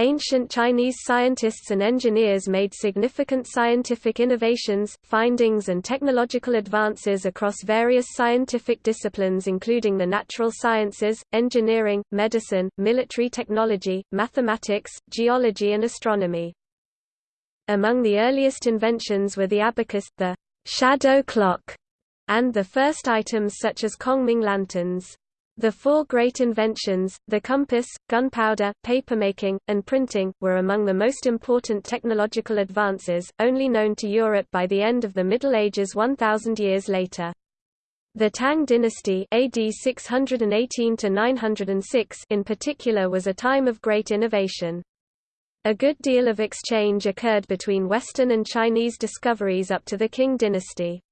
Ancient Chinese scientists and engineers made significant scientific innovations, findings and technological advances across various scientific disciplines including the natural sciences, engineering, medicine, military technology, mathematics, geology and astronomy. Among the earliest inventions were the abacus, the shadow clock, and the first items such as Kongming lanterns. The four great inventions, the compass, gunpowder, papermaking, and printing, were among the most important technological advances, only known to Europe by the end of the Middle Ages 1,000 years later. The Tang dynasty AD 618 in particular was a time of great innovation. A good deal of exchange occurred between Western and Chinese discoveries up to the Qing dynasty.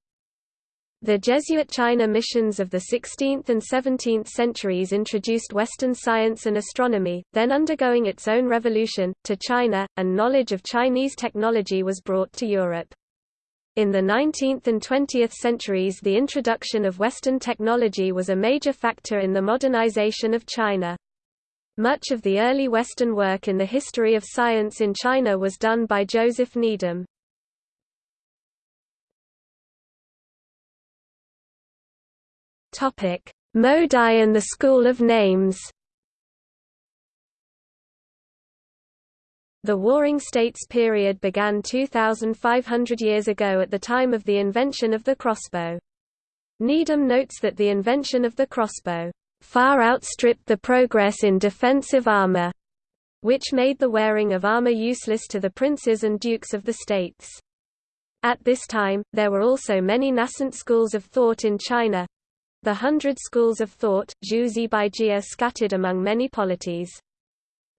The Jesuit China missions of the 16th and 17th centuries introduced Western science and astronomy, then undergoing its own revolution, to China, and knowledge of Chinese technology was brought to Europe. In the 19th and 20th centuries the introduction of Western technology was a major factor in the modernization of China. Much of the early Western work in the history of science in China was done by Joseph Needham. Topic: Modai and the School of Names. The Warring States period began 2,500 years ago at the time of the invention of the crossbow. Needham notes that the invention of the crossbow far outstripped the progress in defensive armor, which made the wearing of armor useless to the princes and dukes of the states. At this time, there were also many nascent schools of thought in China, the Hundred Schools of Thought, Zhu Zibaijia scattered among many polities.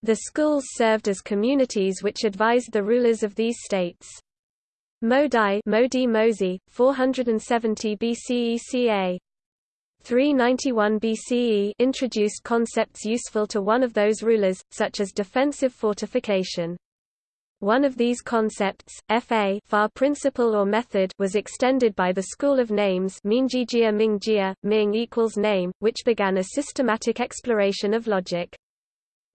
The schools served as communities which advised the rulers of these states. Modai Modi Mozi, 470 BCE ca. 391 BCE introduced concepts useful to one of those rulers, such as defensive fortification. One of these concepts, Fa far principle or method, was extended by the School of Names Mingjia Mingjia, Ming equals name, which began a systematic exploration of logic.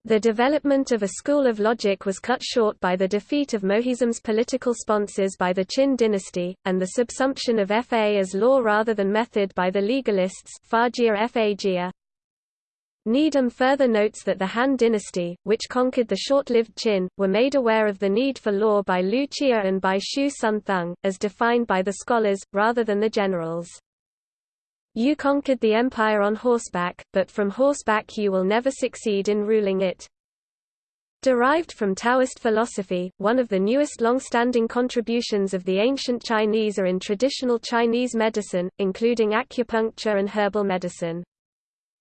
The development of a school of logic was cut short by the defeat of Mohism's political sponsors by the Qin dynasty, and the subsumption of Fa as law rather than method by the legalists Fajia. Needham further notes that the Han dynasty, which conquered the short-lived Qin, were made aware of the need for law by Lu Qia and by Shu Sun Tong, as defined by the scholars, rather than the generals. You conquered the empire on horseback, but from horseback you will never succeed in ruling it. Derived from Taoist philosophy, one of the newest long-standing contributions of the ancient Chinese are in traditional Chinese medicine, including acupuncture and herbal medicine.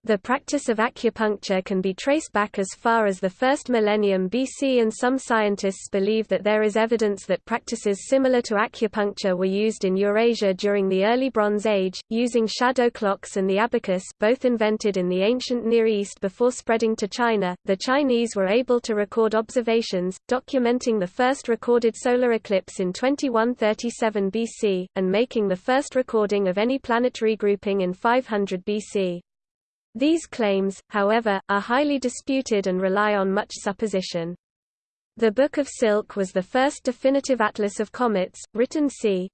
The practice of acupuncture can be traced back as far as the first millennium BC and some scientists believe that there is evidence that practices similar to acupuncture were used in Eurasia during the early Bronze Age, using shadow clocks and the abacus both invented in the ancient Near East before spreading to China. The Chinese were able to record observations, documenting the first recorded solar eclipse in 2137 BC, and making the first recording of any planetary grouping in 500 BC. These claims, however, are highly disputed and rely on much supposition. The Book of Silk was the first definitive atlas of comets, written c.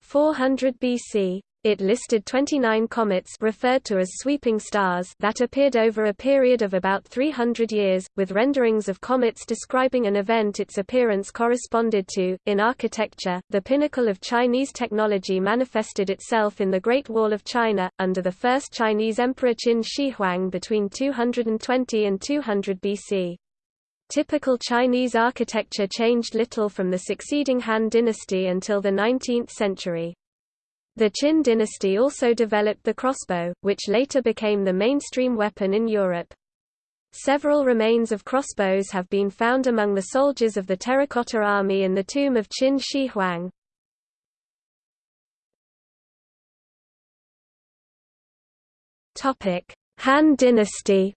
400 BC. It listed 29 comets referred to as sweeping stars that appeared over a period of about 300 years, with renderings of comets describing an event its appearance corresponded to. In architecture, the pinnacle of Chinese technology manifested itself in the Great Wall of China, under the first Chinese Emperor Qin Shi Huang between 220 and 200 BC. Typical Chinese architecture changed little from the succeeding Han dynasty until the 19th century. The Qin dynasty also developed the crossbow, which later became the mainstream weapon in Europe. Several remains of crossbows have been found among the soldiers of the Terracotta Army in the tomb of Qin Shi Huang. Han dynasty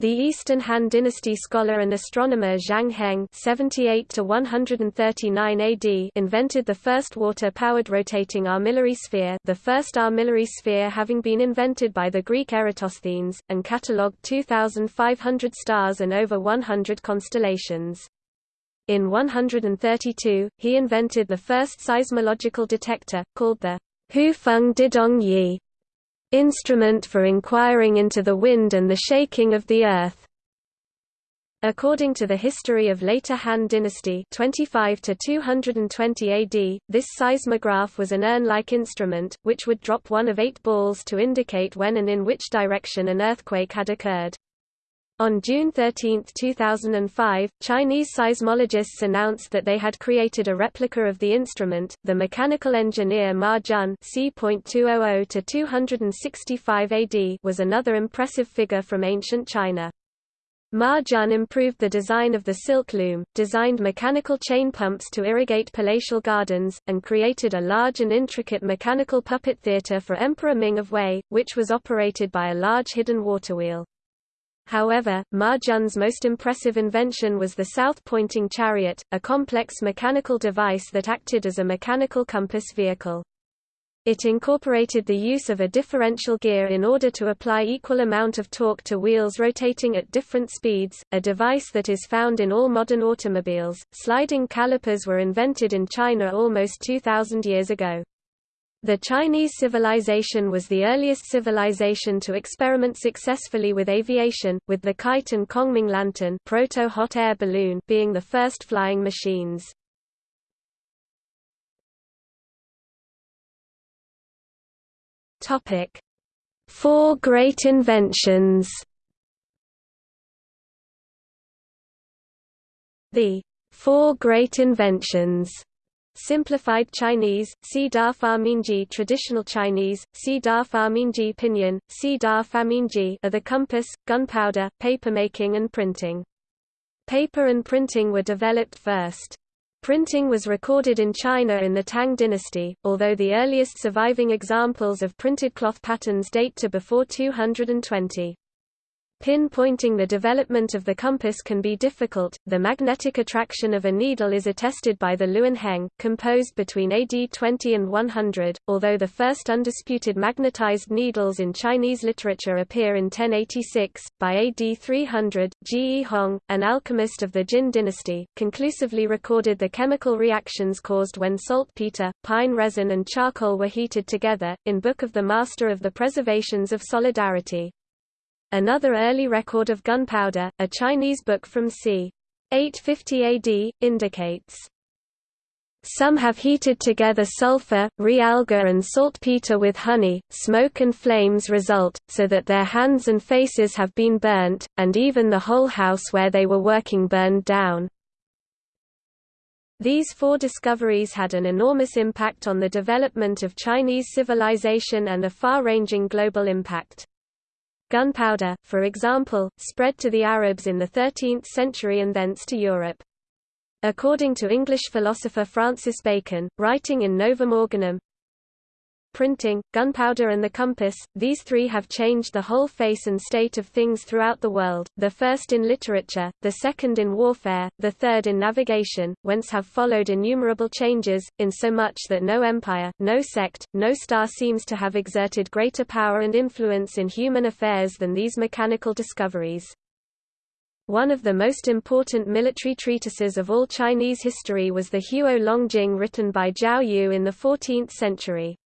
The Eastern Han Dynasty scholar and astronomer Zhang Heng (78–139 AD) invented the first water-powered rotating armillary sphere, the first armillary sphere having been invented by the Greek Eratosthenes, and catalogued 2,500 stars and over 100 constellations. In 132, he invented the first seismological detector, called the Houfeng Didong Yi, instrument for inquiring into the wind and the shaking of the earth. According to the history of later Han dynasty 25 to 220 AD, this seismograph was an urn-like instrument, which would drop one of eight balls to indicate when and in which direction an earthquake had occurred. On June 13, 2005, Chinese seismologists announced that they had created a replica of the instrument. The mechanical engineer Ma Jun (c.200 to 265 AD) was another impressive figure from ancient China. Ma Jun improved the design of the silk loom, designed mechanical chain pumps to irrigate palatial gardens, and created a large and intricate mechanical puppet theater for Emperor Ming of Wei, which was operated by a large hidden waterwheel. However, Ma Jun's most impressive invention was the south-pointing chariot, a complex mechanical device that acted as a mechanical compass vehicle. It incorporated the use of a differential gear in order to apply equal amount of torque to wheels rotating at different speeds, a device that is found in all modern automobiles. Sliding calipers were invented in China almost 2000 years ago. The Chinese civilization was the earliest civilization to experiment successfully with aviation, with the kite and Kongming lantern proto-hot air balloon being the first flying machines. Four great inventions The Four Great Inventions Simplified Chinese, Si Da Traditional Chinese, Si Da Pinyin, Si Da are the compass, gunpowder, papermaking and printing. Paper and printing were developed first. Printing was recorded in China in the Tang dynasty, although the earliest surviving examples of printed cloth patterns date to before 220. Pinpointing the development of the compass can be difficult. The magnetic attraction of a needle is attested by the Heng, composed between AD 20 and 100, although the first undisputed magnetized needles in Chinese literature appear in 1086. By AD 300, Ji Hong, an alchemist of the Jin dynasty, conclusively recorded the chemical reactions caused when saltpeter, pine resin, and charcoal were heated together, in Book of the Master of the Preservations of Solidarity. Another early record of gunpowder, a Chinese book from c. 850 AD, indicates some have heated together sulfur, realgar and saltpeter with honey, smoke and flames result, so that their hands and faces have been burnt, and even the whole house where they were working burned down. These four discoveries had an enormous impact on the development of Chinese civilization and a far-ranging global impact. Gunpowder, for example, spread to the Arabs in the 13th century and thence to Europe. According to English philosopher Francis Bacon, writing in Novum Organum, printing, gunpowder and the compass, these three have changed the whole face and state of things throughout the world, the first in literature, the second in warfare, the third in navigation, whence have followed innumerable changes, insomuch that no empire, no sect, no star seems to have exerted greater power and influence in human affairs than these mechanical discoveries. One of the most important military treatises of all Chinese history was the Huo Longjing written by Jiao Yu in the 14th century.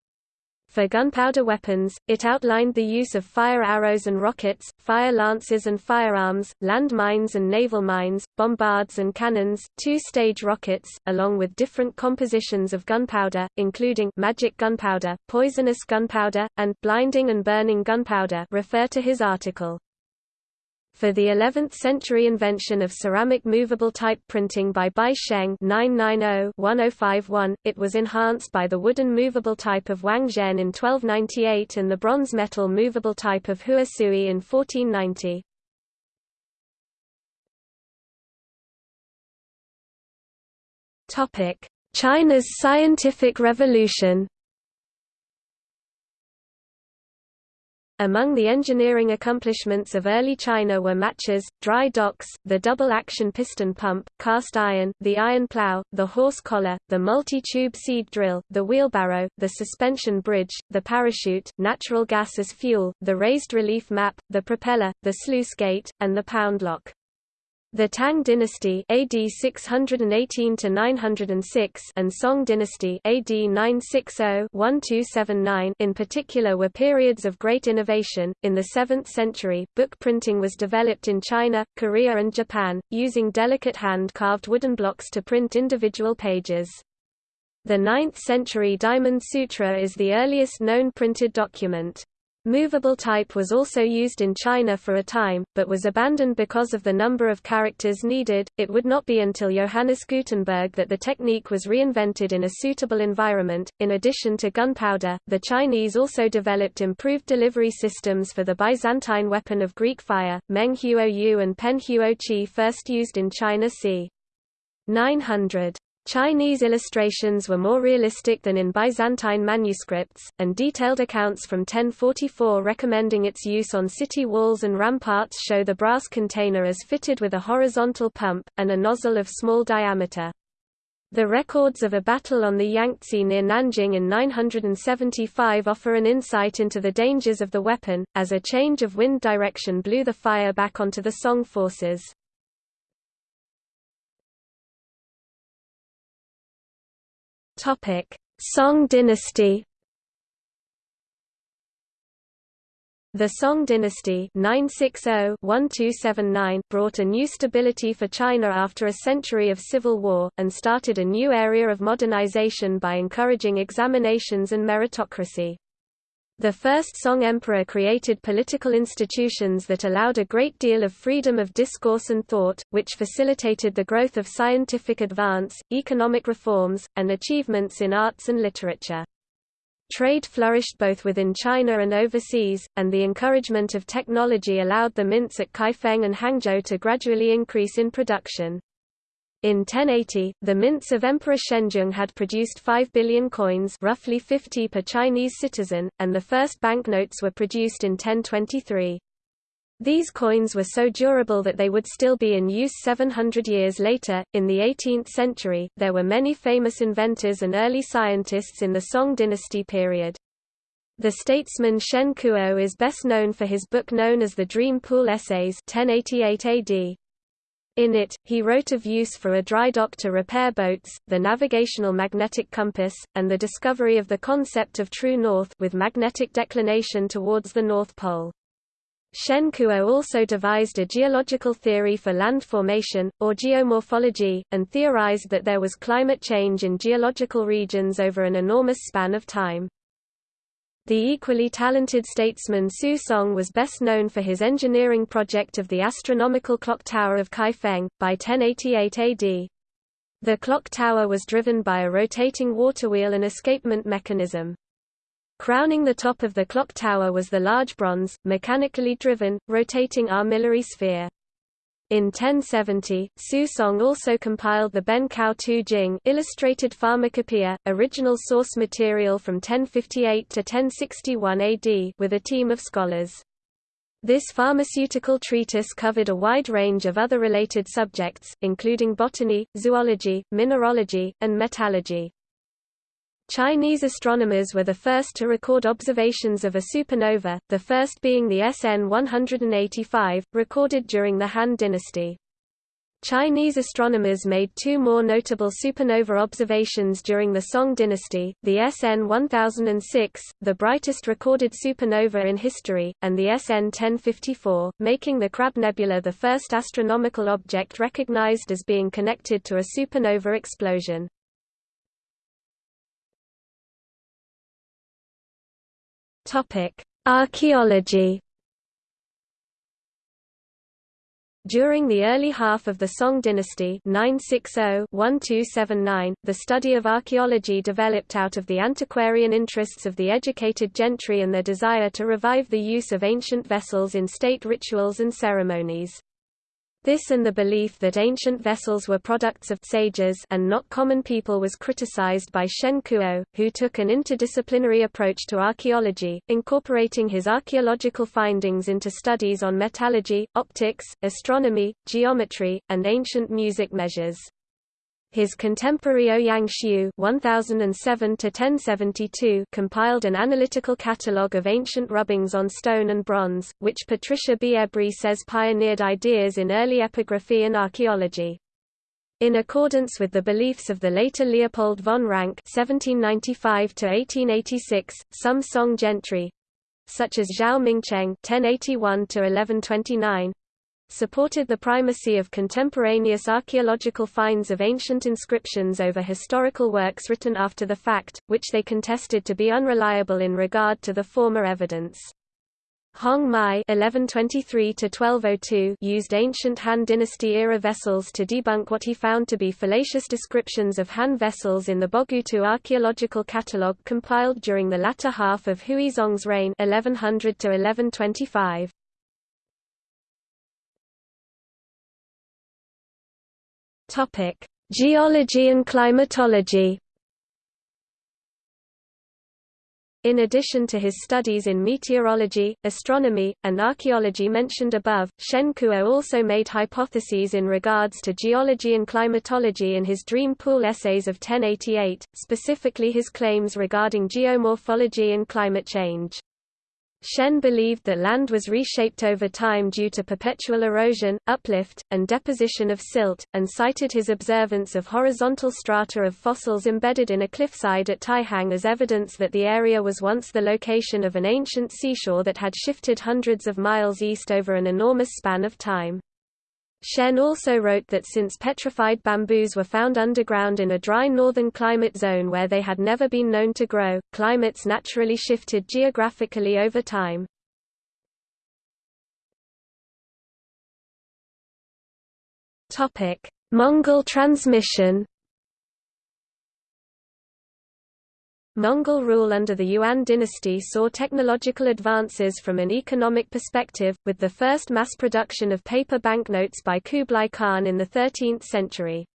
For gunpowder weapons, it outlined the use of fire arrows and rockets, fire lances and firearms, land mines and naval mines, bombards and cannons, two-stage rockets, along with different compositions of gunpowder, including magic gunpowder, poisonous gunpowder, and blinding and burning gunpowder refer to his article. For the 11th-century invention of ceramic movable type printing by Bai Sheng 990-1051, it was enhanced by the wooden movable type of Wang Zhen in 1298 and the bronze metal movable type of Hua Sui in 1490. China's scientific revolution Among the engineering accomplishments of early China were matches, dry docks, the double-action piston pump, cast iron, the iron plow, the horse collar, the multi-tube seed drill, the wheelbarrow, the suspension bridge, the parachute, natural gas as fuel, the raised relief map, the propeller, the sluice gate, and the pound lock. The Tang dynasty AD 618 to 906 and Song dynasty AD 960-1279 in particular were periods of great innovation. In the 7th century, book printing was developed in China, Korea and Japan, using delicate hand-carved wooden blocks to print individual pages. The 9th century Diamond Sutra is the earliest known printed document. Movable type was also used in China for a time, but was abandoned because of the number of characters needed. It would not be until Johannes Gutenberg that the technique was reinvented in a suitable environment. In addition to gunpowder, the Chinese also developed improved delivery systems for the Byzantine weapon of Greek fire, Meng Huo Yu and Pen Huo Chi first used in China c. 900. Chinese illustrations were more realistic than in Byzantine manuscripts, and detailed accounts from 1044 recommending its use on city walls and ramparts show the brass container as fitted with a horizontal pump, and a nozzle of small diameter. The records of a battle on the Yangtze near Nanjing in 975 offer an insight into the dangers of the weapon, as a change of wind direction blew the fire back onto the Song forces. Topic: Song dynasty. The Song dynasty 960-1279 brought a new stability for China after a century of civil war, and started a new area of modernization by encouraging examinations and meritocracy. The first Song emperor created political institutions that allowed a great deal of freedom of discourse and thought, which facilitated the growth of scientific advance, economic reforms, and achievements in arts and literature. Trade flourished both within China and overseas, and the encouragement of technology allowed the mints at Kaifeng and Hangzhou to gradually increase in production. In 1080, the mints of Emperor Shenzong had produced 5 billion coins roughly 50 per Chinese citizen, and the first banknotes were produced in 1023. These coins were so durable that they would still be in use 700 years later. In the 18th century, there were many famous inventors and early scientists in the Song dynasty period. The statesman Shen Kuo is best known for his book known as the Dream Pool Essays 1088 AD. In it, he wrote of use for a dry dock to repair boats, the navigational magnetic compass, and the discovery of the concept of true north with magnetic declination towards the North Pole. Shen Kuo also devised a geological theory for land formation, or geomorphology, and theorized that there was climate change in geological regions over an enormous span of time. The equally talented statesman Su Song was best known for his engineering project of the astronomical clock tower of Kaifeng, by 1088 AD. The clock tower was driven by a rotating water wheel and escapement mechanism. Crowning the top of the clock tower was the large bronze, mechanically driven, rotating armillary sphere. In 1070, Su Song also compiled the Ben Cao Tu Jing illustrated pharmacopoeia, original source material from 1058 to 1061 AD with a team of scholars. This pharmaceutical treatise covered a wide range of other related subjects, including botany, zoology, mineralogy, and metallurgy. Chinese astronomers were the first to record observations of a supernova, the first being the SN 185, recorded during the Han Dynasty. Chinese astronomers made two more notable supernova observations during the Song dynasty, the SN 1006, the brightest recorded supernova in history, and the SN 1054, making the Crab Nebula the first astronomical object recognized as being connected to a supernova explosion. Topic: Archaeology. During the early half of the Song dynasty 960-1279, the study of archaeology developed out of the antiquarian interests of the educated gentry and their desire to revive the use of ancient vessels in state rituals and ceremonies. This and the belief that ancient vessels were products of sages and not common people was criticized by Shen Kuo, who took an interdisciplinary approach to archaeology, incorporating his archaeological findings into studies on metallurgy, optics, astronomy, geometry, and ancient music measures. His contemporary oh Ouyang Xiu (1007–1072) compiled an analytical catalogue of ancient rubbings on stone and bronze, which Patricia B. Ebrey says pioneered ideas in early epigraphy and archaeology. In accordance with the beliefs of the later Leopold von Ranke (1795–1886), some Song gentry, such as Zhao Mingcheng (1081–1129), supported the primacy of contemporaneous archaeological finds of ancient inscriptions over historical works written after the fact, which they contested to be unreliable in regard to the former evidence. Hong Mai (1123–1202) used ancient Han Dynasty-era vessels to debunk what he found to be fallacious descriptions of Han vessels in the Bogutu archaeological catalogue compiled during the latter half of Huizong's reign (1100–1125). Topic: Geology and climatology. In addition to his studies in meteorology, astronomy, and archaeology mentioned above, Shen Kuo also made hypotheses in regards to geology and climatology in his Dream Pool essays of 1088, specifically his claims regarding geomorphology and climate change. Shen believed that land was reshaped over time due to perpetual erosion, uplift, and deposition of silt, and cited his observance of horizontal strata of fossils embedded in a cliffside at Taihang as evidence that the area was once the location of an ancient seashore that had shifted hundreds of miles east over an enormous span of time. Shen also wrote that since petrified bamboos were found underground in a dry northern climate zone where they had never been known to grow, climates naturally shifted geographically over time. Mongol transmission Mongol rule under the Yuan dynasty saw technological advances from an economic perspective, with the first mass production of paper banknotes by Kublai Khan in the 13th century.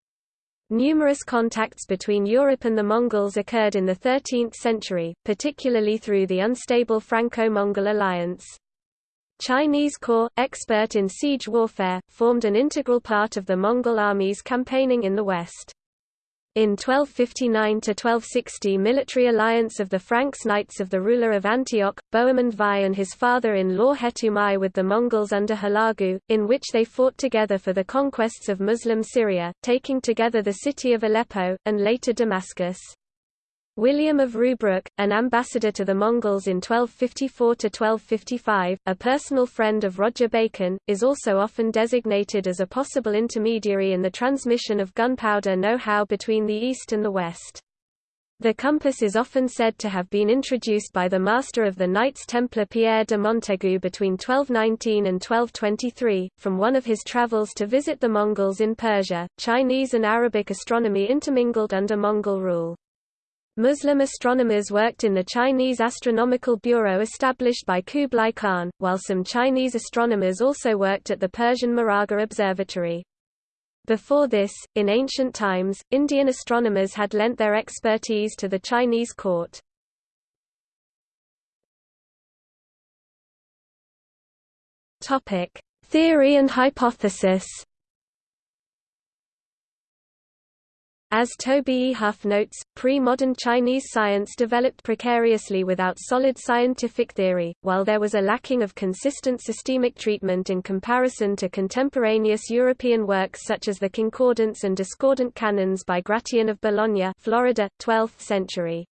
Numerous contacts between Europe and the Mongols occurred in the 13th century, particularly through the unstable Franco-Mongol alliance. Chinese corps, expert in siege warfare, formed an integral part of the Mongol armies campaigning in the west. In 1259–1260 military alliance of the Franks Knights of the ruler of Antioch, Bohemond Vai and his father-in-law Hetumai with the Mongols under Hulagu, in which they fought together for the conquests of Muslim Syria, taking together the city of Aleppo, and later Damascus. William of Rubruck, an ambassador to the Mongols in 1254–1255, a personal friend of Roger Bacon, is also often designated as a possible intermediary in the transmission of gunpowder know-how between the East and the West. The compass is often said to have been introduced by the master of the Knights Templar Pierre de Montaigu between 1219 and 1223, from one of his travels to visit the Mongols in Persia. Chinese and Arabic astronomy intermingled under Mongol rule. Muslim astronomers worked in the Chinese Astronomical Bureau established by Kublai Khan, while some Chinese astronomers also worked at the Persian Maragha Observatory. Before this, in ancient times, Indian astronomers had lent their expertise to the Chinese court. Theory and hypothesis As Toby E. Huff notes, pre-modern Chinese science developed precariously without solid scientific theory, while there was a lacking of consistent systemic treatment in comparison to contemporaneous European works such as the Concordance and Discordant Canons by Gratian of Bologna Florida, 12th century.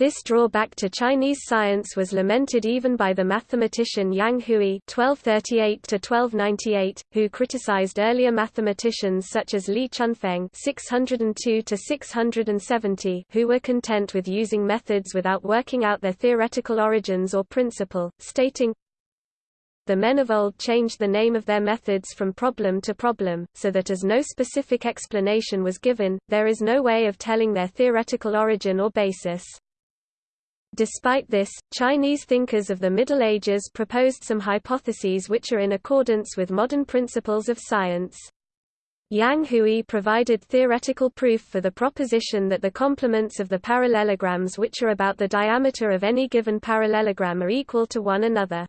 This drawback to Chinese science was lamented even by the mathematician Yang Hui (1238–1298), who criticized earlier mathematicians such as Li Chunfeng (602–670), who were content with using methods without working out their theoretical origins or principle, stating, the men of old changed the name of their methods from problem to problem, so that as no specific explanation was given, there is no way of telling their theoretical origin or basis. Despite this, Chinese thinkers of the Middle Ages proposed some hypotheses which are in accordance with modern principles of science. Yang Hui provided theoretical proof for the proposition that the complements of the parallelograms which are about the diameter of any given parallelogram are equal to one another.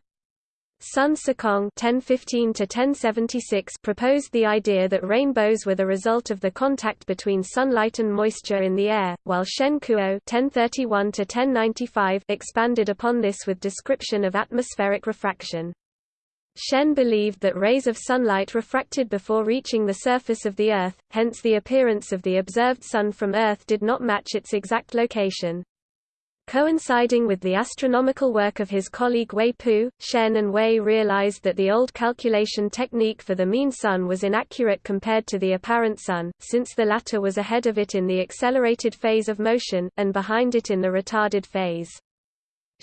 Sun (1015–1076) proposed the idea that rainbows were the result of the contact between sunlight and moisture in the air, while Shen Kuo (1031–1095) expanded upon this with description of atmospheric refraction. Shen believed that rays of sunlight refracted before reaching the surface of the Earth, hence the appearance of the observed Sun from Earth did not match its exact location. Coinciding with the astronomical work of his colleague Wei Pu, Shen and Wei realized that the old calculation technique for the mean sun was inaccurate compared to the apparent sun, since the latter was ahead of it in the accelerated phase of motion, and behind it in the retarded phase.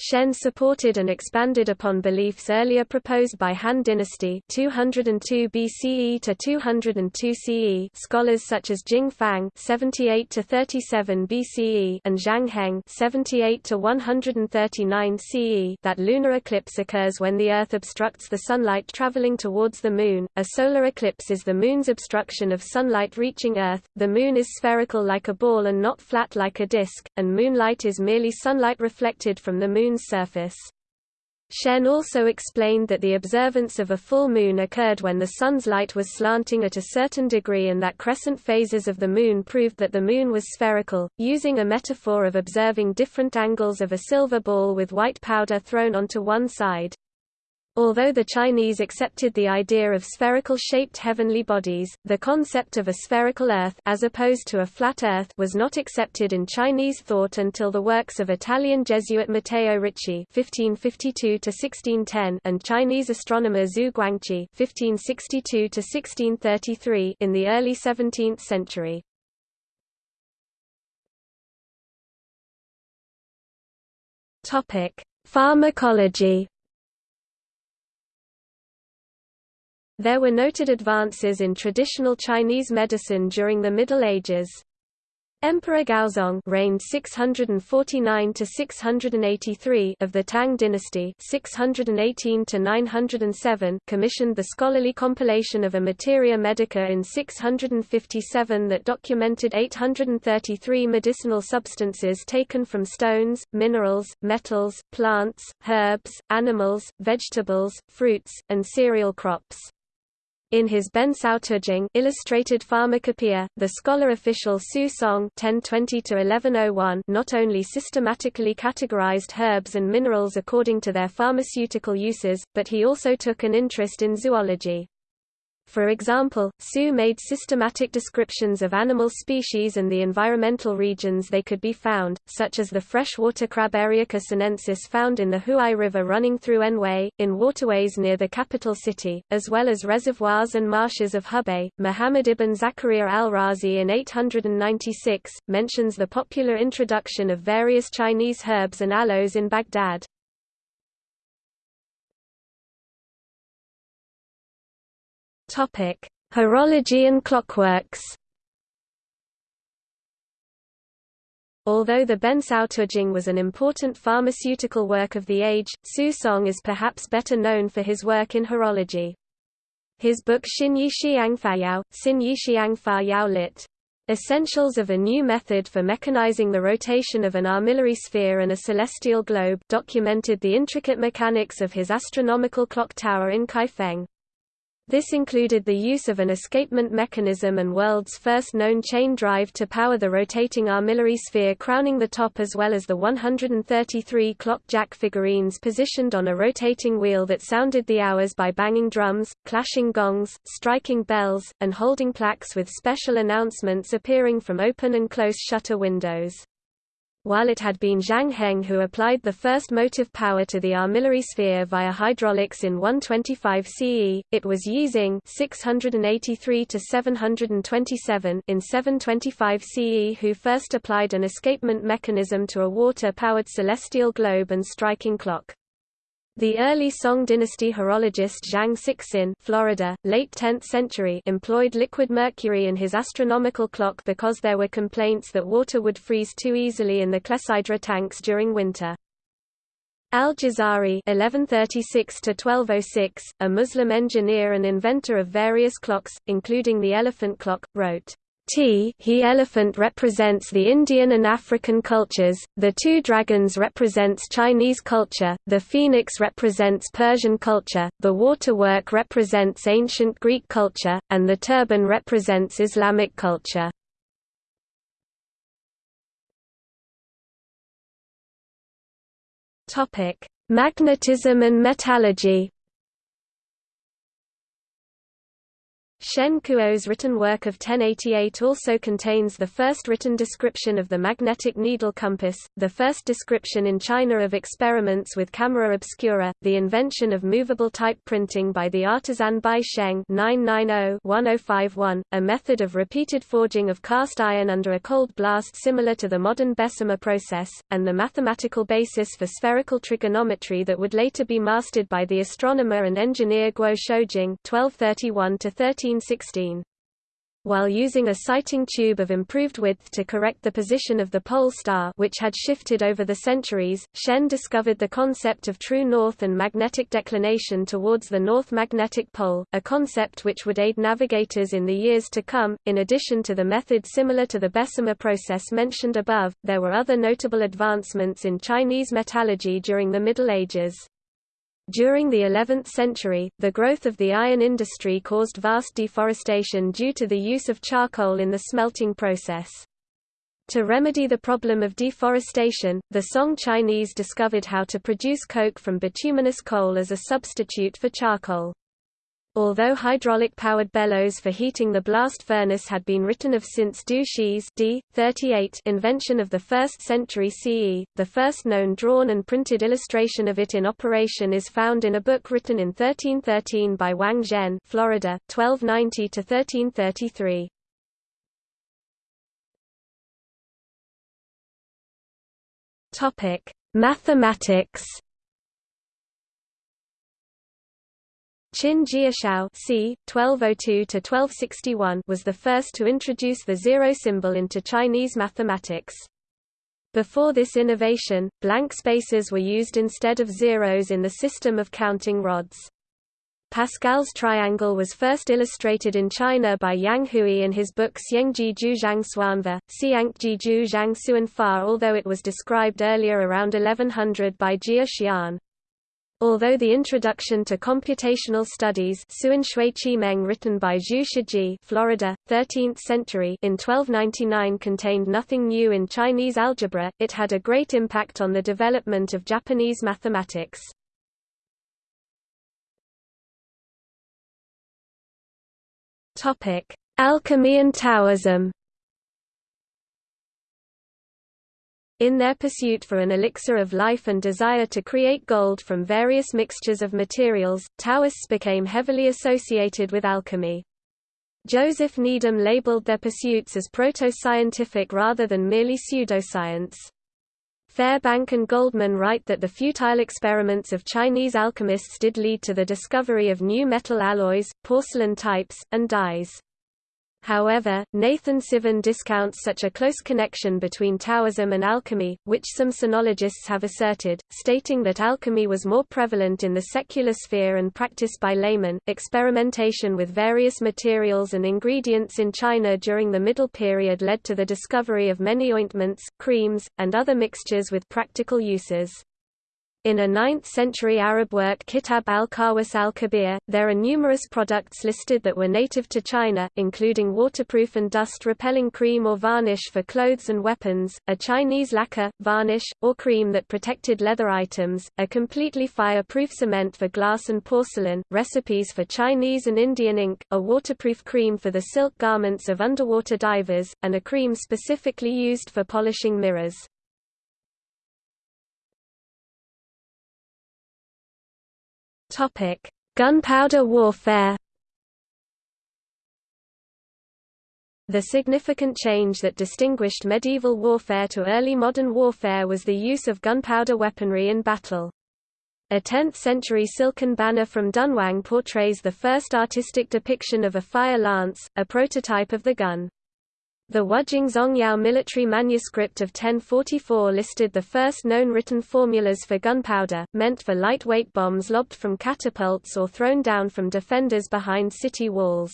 Shen supported and expanded upon beliefs earlier proposed by Han Dynasty 202 BCE to 202 CE scholars such as Jing Fang 78 to 37 BCE and Zhang Heng 78 to 139 CE that lunar eclipse occurs when the Earth obstructs the sunlight traveling towards the Moon. A solar eclipse is the Moon's obstruction of sunlight reaching Earth. The Moon is spherical like a ball and not flat like a disk, and moonlight is merely sunlight reflected from the Moon Moon's surface. Shen also explained that the observance of a full moon occurred when the Sun's light was slanting at a certain degree and that crescent phases of the Moon proved that the Moon was spherical, using a metaphor of observing different angles of a silver ball with white powder thrown onto one side. Although the Chinese accepted the idea of spherical-shaped heavenly bodies, the concept of a spherical Earth as opposed to a flat Earth was not accepted in Chinese thought until the works of Italian Jesuit Matteo Ricci (1552–1610) and Chinese astronomer Xu Guangqi (1562–1633) in the early 17th century. Topic: Pharmacology. There were noted advances in traditional Chinese medicine during the Middle Ages. Emperor Gaozong reigned 649 to 683 of the Tang dynasty, 618 to 907, commissioned the scholarly compilation of a Materia Medica in 657 that documented 833 medicinal substances taken from stones, minerals, metals, plants, herbs, animals, vegetables, fruits, and cereal crops. In his Ben Tujing illustrated pharmacopoeia, the scholar official Su Song (1020–1101) not only systematically categorized herbs and minerals according to their pharmaceutical uses, but he also took an interest in zoology. For example, Su made systematic descriptions of animal species and the environmental regions they could be found, such as the freshwater crab Eriaca sinensis found in the Huai River running through Anhui, in waterways near the capital city, as well as reservoirs and marshes of Hubei. Muhammad ibn Zakaria al-Razi in 896, mentions the popular introduction of various Chinese herbs and aloes in Baghdad. Topic: Horology and clockworks. Although the Bencao Tujing was an important pharmaceutical work of the age, Su Song is perhaps better known for his work in horology. His book Xin Yi Xiang Fayao, Xin Yi Xiang lit. Essentials of a New Method for Mechanizing the Rotation of an Armillary Sphere and a Celestial Globe documented the intricate mechanics of his astronomical clock tower in Kaifeng. This included the use of an escapement mechanism and world's first known chain drive to power the rotating armillary sphere crowning the top as well as the 133 clock jack figurines positioned on a rotating wheel that sounded the hours by banging drums, clashing gongs, striking bells, and holding plaques with special announcements appearing from open and close shutter windows. While it had been Zhang Heng who applied the first motive power to the armillary sphere via hydraulics in 125 CE, it was Yixing 683 to 727 in 725 CE who first applied an escapement mechanism to a water-powered celestial globe and striking clock. The early Song dynasty horologist Zhang Sixin Florida, late 10th century employed liquid mercury in his astronomical clock because there were complaints that water would freeze too easily in the clepsydra tanks during winter. Al-Jazari (1136–1206), a Muslim engineer and inventor of various clocks, including the elephant clock, wrote. T he elephant represents the Indian and African cultures, the two dragons represents Chinese culture, the phoenix represents Persian culture, the waterwork represents ancient Greek culture, and the turban represents Islamic culture. Magnetism and metallurgy. Shen Kuo's written work of 1088 also contains the first written description of the magnetic needle compass, the first description in China of experiments with camera obscura, the invention of movable type printing by the artisan Bai Sheng 990-1051, a method of repeated forging of cast iron under a cold blast similar to the modern Bessemer process, and the mathematical basis for spherical trigonometry that would later be mastered by the astronomer and engineer Guo Shoujing 1231 13 1916. While using a sighting tube of improved width to correct the position of the pole star which had shifted over the centuries, Shen discovered the concept of true north and magnetic declination towards the north magnetic pole, a concept which would aid navigators in the years to come. In addition to the method similar to the Bessemer process mentioned above, there were other notable advancements in Chinese metallurgy during the Middle Ages. During the 11th century, the growth of the iron industry caused vast deforestation due to the use of charcoal in the smelting process. To remedy the problem of deforestation, the Song Chinese discovered how to produce coke from bituminous coal as a substitute for charcoal. Although hydraulic-powered bellows for heating the blast furnace had been written of since Du Shi's d. 38 invention of the 1st century CE, the first known drawn and printed illustration of it in operation is found in a book written in 1313 by Wang Zhen Florida, 1290–1333. Mathematics Qin Jiashao c. 1202–1261 was the first to introduce the zero symbol into Chinese mathematics. Before this innovation, blank spaces were used instead of zeros in the system of counting rods. Pascal's triangle was first illustrated in China by Yang Hui in his book Xiangji Zhang Xuanva, Xiangji Zhang Xuanfa although it was described earlier around 1100 by Jia Xian. Although the Introduction to Computational Studies written by Zhu Shiji Florida, 13th century in 1299 contained nothing new in Chinese algebra, it had a great impact on the development of Japanese mathematics. Alchemy and Taoism In their pursuit for an elixir of life and desire to create gold from various mixtures of materials, Taoists became heavily associated with alchemy. Joseph Needham labeled their pursuits as proto-scientific rather than merely pseudoscience. Fairbank and Goldman write that the futile experiments of Chinese alchemists did lead to the discovery of new metal alloys, porcelain types, and dyes. However, Nathan Sivin discounts such a close connection between Taoism and alchemy, which some sinologists have asserted, stating that alchemy was more prevalent in the secular sphere and practiced by laymen. Experimentation with various materials and ingredients in China during the Middle Period led to the discovery of many ointments, creams, and other mixtures with practical uses. In a 9th-century Arab work Kitab al-Khawas al-Kabir, there are numerous products listed that were native to China, including waterproof and dust-repelling cream or varnish for clothes and weapons, a Chinese lacquer, varnish, or cream that protected leather items, a completely fire-proof cement for glass and porcelain, recipes for Chinese and Indian ink, a waterproof cream for the silk garments of underwater divers, and a cream specifically used for polishing mirrors. Topic: Gunpowder warfare. The significant change that distinguished medieval warfare to early modern warfare was the use of gunpowder weaponry in battle. A 10th-century silken banner from Dunhuang portrays the first artistic depiction of a fire lance, a prototype of the gun. The Wujing Zongyao military manuscript of 1044 listed the first known written formulas for gunpowder, meant for lightweight bombs lobbed from catapults or thrown down from defenders behind city walls.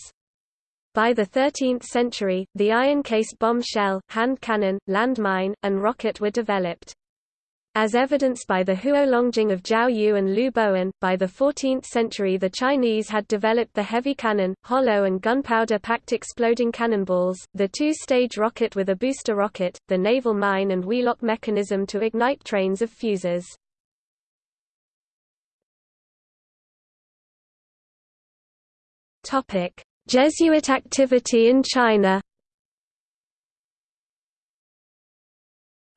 By the 13th century, the iron-cased bomb shell, hand cannon, landmine, and rocket were developed. As evidenced by the Huolongjing of Jiao Yu and Lu Bowen, by the 14th century the Chinese had developed the heavy cannon, hollow and gunpowder-packed exploding cannonballs, the two-stage rocket with a booster rocket, the naval mine and wheellock mechanism to ignite trains of fuses. Jesuit activity in China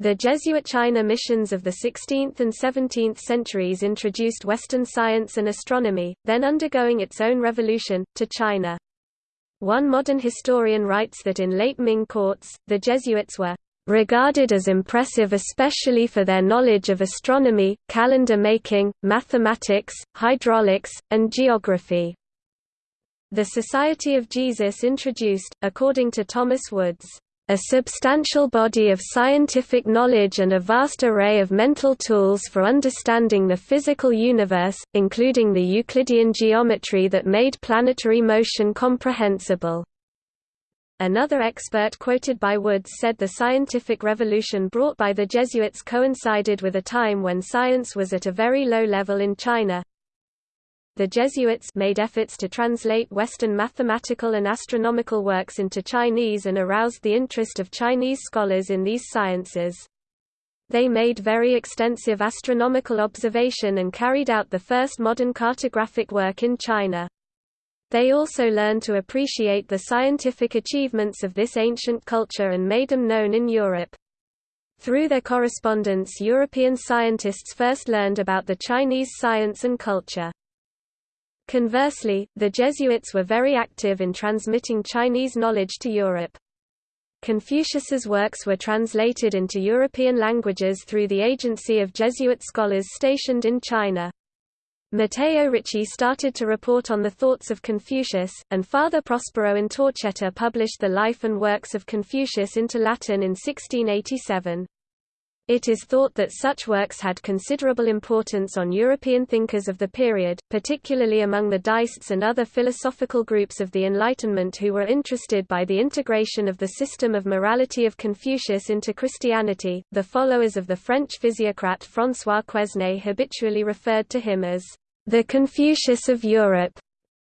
The Jesuit China missions of the 16th and 17th centuries introduced Western science and astronomy, then undergoing its own revolution, to China. One modern historian writes that in late Ming courts, the Jesuits were regarded as impressive especially for their knowledge of astronomy, calendar making, mathematics, hydraulics, and geography. The Society of Jesus introduced, according to Thomas Woods, a substantial body of scientific knowledge and a vast array of mental tools for understanding the physical universe, including the Euclidean geometry that made planetary motion comprehensible. Another expert quoted by Woods said the scientific revolution brought by the Jesuits coincided with a time when science was at a very low level in China, the Jesuits made efforts to translate Western mathematical and astronomical works into Chinese and aroused the interest of Chinese scholars in these sciences. They made very extensive astronomical observation and carried out the first modern cartographic work in China. They also learned to appreciate the scientific achievements of this ancient culture and made them known in Europe. Through their correspondence European scientists first learned about the Chinese science and culture. Conversely, the Jesuits were very active in transmitting Chinese knowledge to Europe. Confucius's works were translated into European languages through the agency of Jesuit scholars stationed in China. Matteo Ricci started to report on the thoughts of Confucius, and Father Prospero Intorcetta published the life and works of Confucius into Latin in 1687. It is thought that such works had considerable importance on European thinkers of the period, particularly among the Deists and other philosophical groups of the Enlightenment who were interested by the integration of the system of morality of Confucius into Christianity. The followers of the French physiocrat François Quesnay habitually referred to him as the Confucius of Europe,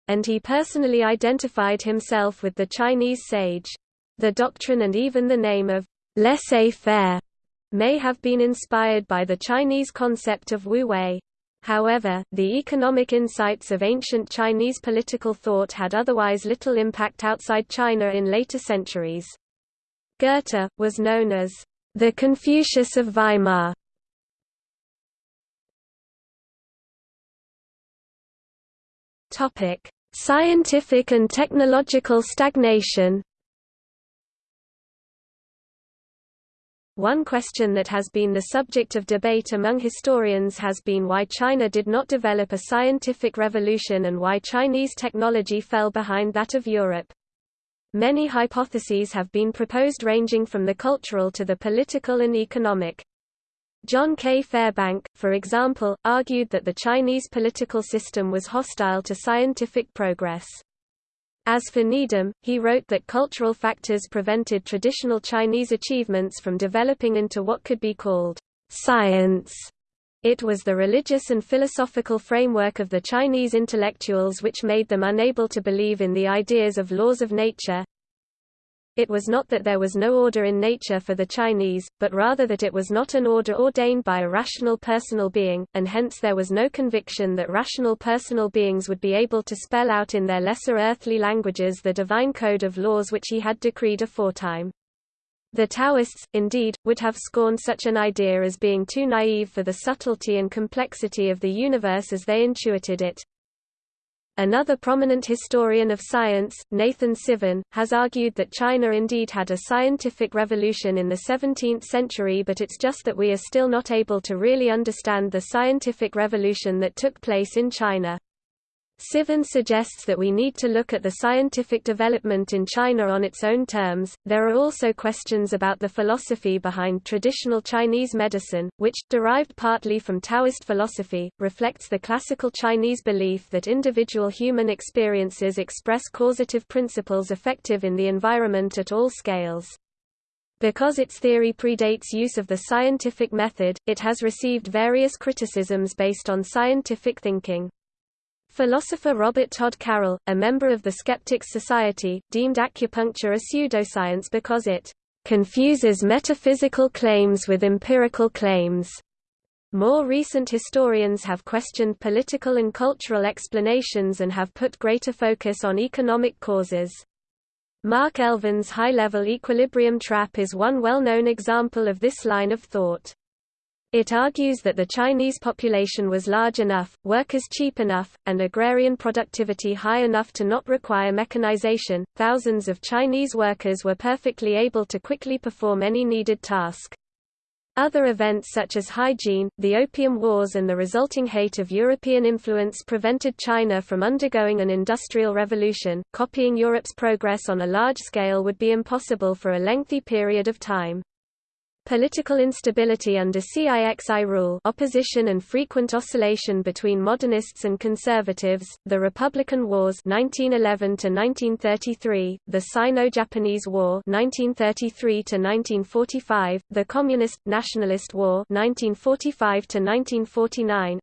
and he personally identified himself with the Chinese sage. The doctrine and even the name of laissez-faire may have been inspired by the Chinese concept of Wu Wei. However, the economic insights of ancient Chinese political thought had otherwise little impact outside China in later centuries. Goethe, was known as the Confucius of Weimar. Scientific and technological stagnation One question that has been the subject of debate among historians has been why China did not develop a scientific revolution and why Chinese technology fell behind that of Europe. Many hypotheses have been proposed ranging from the cultural to the political and economic. John K. Fairbank, for example, argued that the Chinese political system was hostile to scientific progress. As for Needham, he wrote that cultural factors prevented traditional Chinese achievements from developing into what could be called science. It was the religious and philosophical framework of the Chinese intellectuals which made them unable to believe in the ideas of laws of nature, it was not that there was no order in nature for the Chinese, but rather that it was not an order ordained by a rational personal being, and hence there was no conviction that rational personal beings would be able to spell out in their lesser earthly languages the divine code of laws which he had decreed aforetime. The Taoists, indeed, would have scorned such an idea as being too naive for the subtlety and complexity of the universe as they intuited it. Another prominent historian of science, Nathan Sivin, has argued that China indeed had a scientific revolution in the 17th century but it's just that we are still not able to really understand the scientific revolution that took place in China. Sivin suggests that we need to look at the scientific development in China on its own terms. There are also questions about the philosophy behind traditional Chinese medicine, which, derived partly from Taoist philosophy, reflects the classical Chinese belief that individual human experiences express causative principles effective in the environment at all scales. Because its theory predates use of the scientific method, it has received various criticisms based on scientific thinking. Philosopher Robert Todd Carroll, a member of the Skeptics Society, deemed acupuncture a pseudoscience because it confuses metaphysical claims with empirical claims. More recent historians have questioned political and cultural explanations and have put greater focus on economic causes. Mark Elvin's high-level equilibrium trap is one well-known example of this line of thought. It argues that the Chinese population was large enough, workers cheap enough, and agrarian productivity high enough to not require mechanization. Thousands of Chinese workers were perfectly able to quickly perform any needed task. Other events such as hygiene, the Opium Wars and the resulting hate of European influence prevented China from undergoing an industrial revolution. Copying Europe's progress on a large scale would be impossible for a lengthy period of time. Political instability under Cixi rule opposition and frequent oscillation between modernists and conservatives, the Republican Wars 1911 the Sino-Japanese War 1933 the Communist – Nationalist War 1945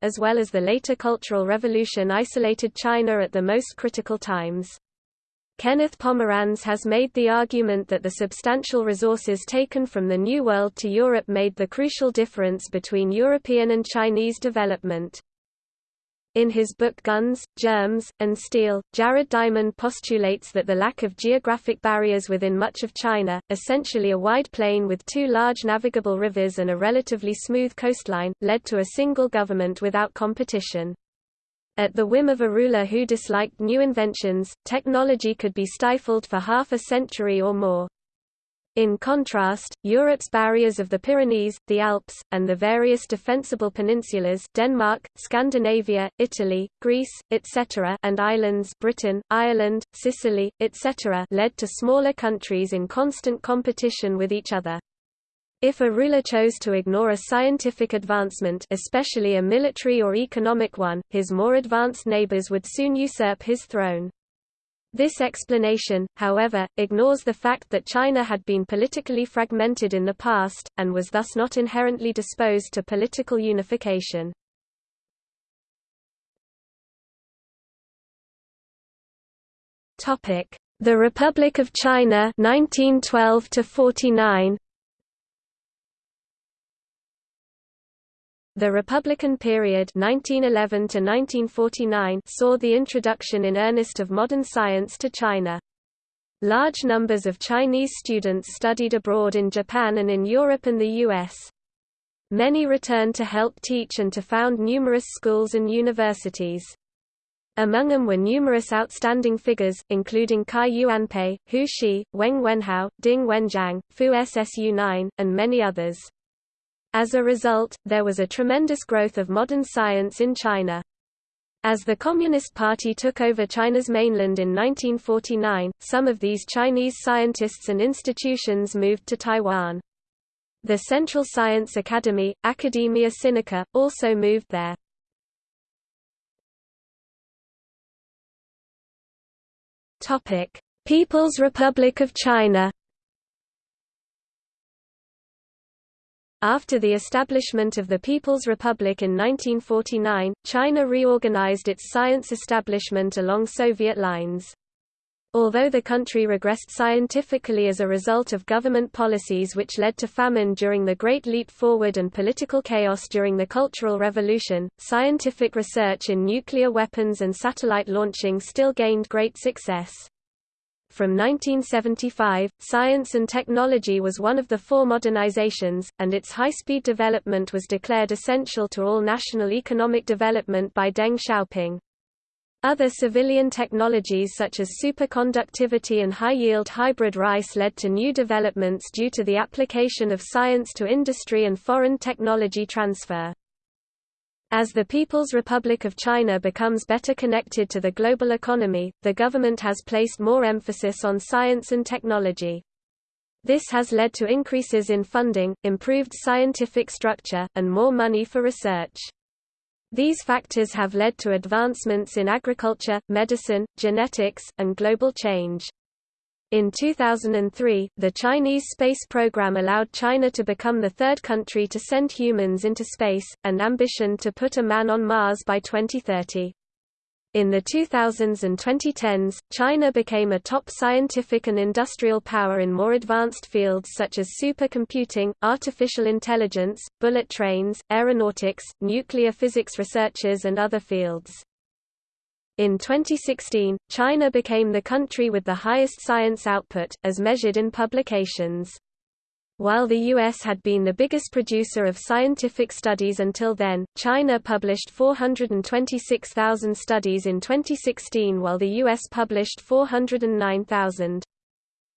as well as the later Cultural Revolution isolated China at the most critical times. Kenneth Pomeranz has made the argument that the substantial resources taken from the New World to Europe made the crucial difference between European and Chinese development. In his book Guns, Germs, and Steel, Jared Diamond postulates that the lack of geographic barriers within much of China, essentially a wide plain with two large navigable rivers and a relatively smooth coastline, led to a single government without competition. At the whim of a ruler who disliked new inventions, technology could be stifled for half a century or more. In contrast, Europe's barriers of the Pyrenees, the Alps, and the various defensible peninsulas Denmark, Scandinavia, Italy, Greece, etc. and islands Britain, Ireland, Sicily, etc. led to smaller countries in constant competition with each other. If a ruler chose to ignore a scientific advancement especially a military or economic one, his more advanced neighbors would soon usurp his throne. This explanation, however, ignores the fact that China had been politically fragmented in the past, and was thus not inherently disposed to political unification. The Republic of China 1912 49 The Republican period 1911 to 1949 saw the introduction in earnest of modern science to China. Large numbers of Chinese students studied abroad in Japan and in Europe and the US. Many returned to help teach and to found numerous schools and universities. Among them were numerous outstanding figures, including Cai Yuanpei, Hu Shi, Weng Wenhao, Ding Wenjiang, Fu Ssu-nien, and many others. As a result, there was a tremendous growth of modern science in China. As the Communist Party took over China's mainland in 1949, some of these Chinese scientists and institutions moved to Taiwan. The Central Science Academy, Academia Sinica, also moved there. People's Republic of China After the establishment of the People's Republic in 1949, China reorganized its science establishment along Soviet lines. Although the country regressed scientifically as a result of government policies which led to famine during the Great Leap Forward and political chaos during the Cultural Revolution, scientific research in nuclear weapons and satellite launching still gained great success. From 1975, science and technology was one of the four modernizations, and its high-speed development was declared essential to all national economic development by Deng Xiaoping. Other civilian technologies such as superconductivity and high-yield hybrid rice led to new developments due to the application of science to industry and foreign technology transfer. As the People's Republic of China becomes better connected to the global economy, the government has placed more emphasis on science and technology. This has led to increases in funding, improved scientific structure, and more money for research. These factors have led to advancements in agriculture, medicine, genetics, and global change. In 2003, the Chinese space program allowed China to become the third country to send humans into space, and ambition to put a man on Mars by 2030. In the 2000s and 2010s, China became a top scientific and industrial power in more advanced fields such as supercomputing, artificial intelligence, bullet trains, aeronautics, nuclear physics researchers and other fields. In 2016, China became the country with the highest science output, as measured in publications. While the U.S. had been the biggest producer of scientific studies until then, China published 426,000 studies in 2016 while the U.S. published 409,000.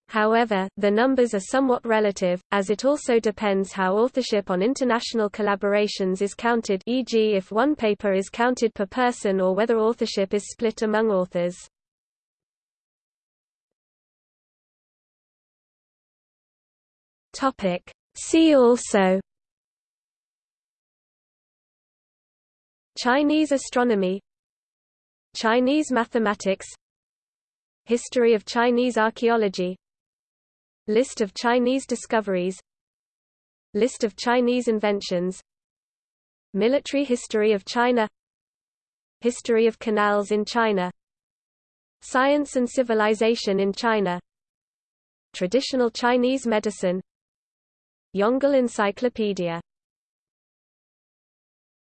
However, the numbers are somewhat relative, as it also depends how authorship on international collaborations is counted e.g. if one paper is counted per person or whether authorship is split among authors. See also Chinese astronomy Chinese mathematics History of Chinese archaeology List of Chinese discoveries. List of Chinese inventions. Military history of China. History of canals in China. Science and civilization in China. Traditional Chinese medicine. Yongle Encyclopedia